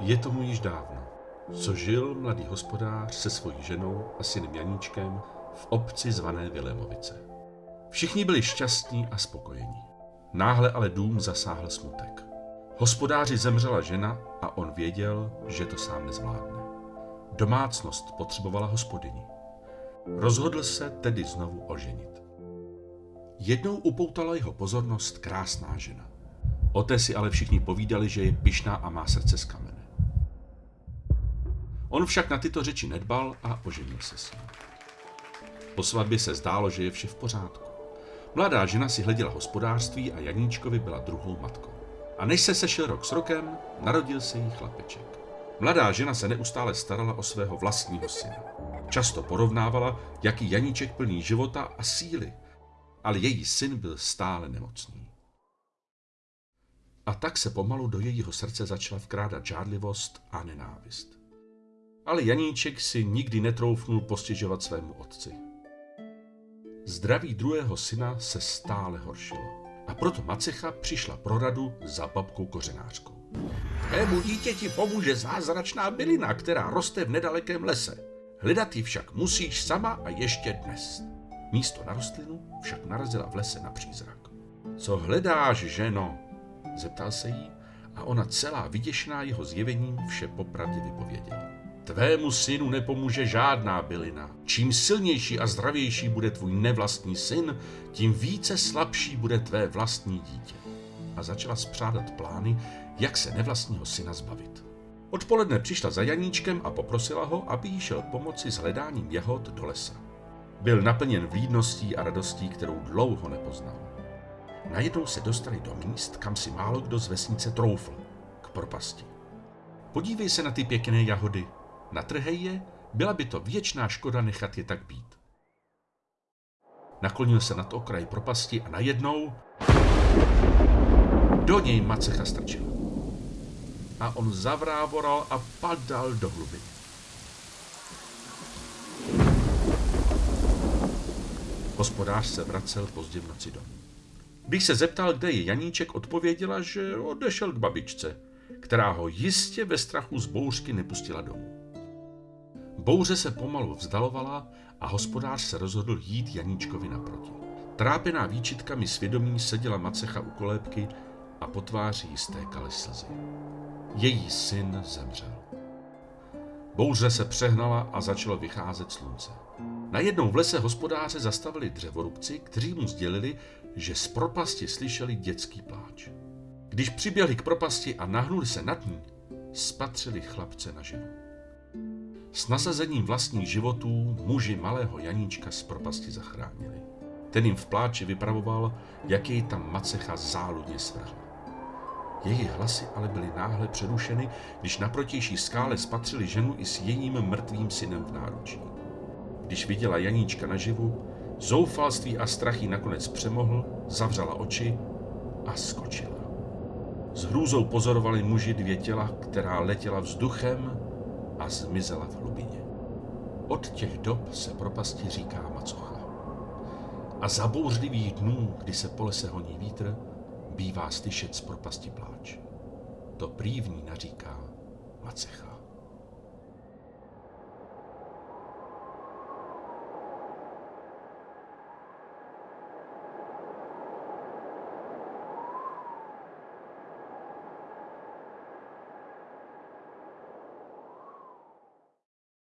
Je tomu již dávno, co žil mladý hospodář se svojí ženou a synem Janíčkem v obci zvané Vilémovice. Všichni byli šťastní a spokojení. Náhle ale dům zasáhl smutek. Hospodáři zemřela žena a on věděl, že to sám nezvládne. Domácnost potřebovala hospodyni. Rozhodl se tedy znovu oženit. Jednou upoutala jeho pozornost krásná žena. O té si ale všichni povídali, že je pyšná a má srdce z kamene. On však na tyto řeči nedbal a oženil se s ní. Po svatbě se zdálo, že je vše v pořádku. Mladá žena si hleděla hospodářství a Janíčkovi byla druhou matkou. A než se sešel rok s rokem, narodil se jí chlapeček. Mladá žena se neustále starala o svého vlastního syna. Často porovnávala, jaký Janíček plný života a síly, ale její syn byl stále nemocný. A tak se pomalu do jejího srdce začala vkrádat žádlivost a nenávist. Ale Janíček si nikdy netroufnul postěžovat svému otci. Zdraví druhého syna se stále horšilo. A proto Macecha přišla pro radu za babkou kořenářkou. Tvému dítěti pomůže zázračná bylina, která roste v nedalekém lese. Hledat ji však musíš sama a ještě dnes. Místo na rostlinu však narazila v lese na přízrak. Co hledáš, ženo? Zeptal se jí a ona celá vyděšená jeho zjevením vše popravdě vypověděla. Tvému synu nepomůže žádná bylina. Čím silnější a zdravější bude tvůj nevlastní syn, tím více slabší bude tvé vlastní dítě. A začala spřádat plány, jak se nevlastního syna zbavit. Odpoledne přišla za Janíčkem a poprosila ho, aby jí šel pomoci s hledáním jahod do lesa. Byl naplněn vlídností a radostí, kterou dlouho nepoznal. Najednou se dostali do míst, kam si málo kdo z vesnice troufl, k propasti. Podívej se na ty pěkné jahody, natrhej je, byla by to věčná škoda nechat je tak být. Naklonil se nad okraj propasti a najednou do něj macecha strčila. A on zavrávoral a padal do hlubiny. Hospodář se vracel pozdě v noci domů. Když se zeptal, kde je Janíček, odpověděla, že odešel k babičce, která ho jistě ve strachu z bouřky nepustila domů. Bouře se pomalu vzdalovala a hospodář se rozhodl jít Janíčkovi naproti. Trápená výčitkami svědomí seděla macecha u kolébky a po tváři jí stékaly slzy. Její syn zemřel. Bouře se přehnala a začalo vycházet slunce. Najednou v lese hospodáře zastavili dřevorubci, kteří mu sdělili, že z propasti slyšeli dětský pláč. Když přiběhli k propasti a nahnuli se nad ní, spatřili chlapce na ženu. S nasazením vlastních životů muži malého Janíčka z propasti zachránili. Ten jim v pláči vypravoval, jak jej tam macecha záludně svrhla. Její hlasy ale byly náhle přerušeny, když na protější skále spatřili ženu i s jejím mrtvým synem v náručí. Když viděla Janíčka naživu, zoufalství a strachy nakonec přemohl, zavřela oči a skočila. S hrůzou pozorovali muži dvě těla, která letěla vzduchem a zmizela v hlubině. Od těch dob se propasti říká Macocha. A za bouřlivých dnů, kdy se po lese honí vítr, bývá slyšet z propasti pláč. To prývní naříká Macecha.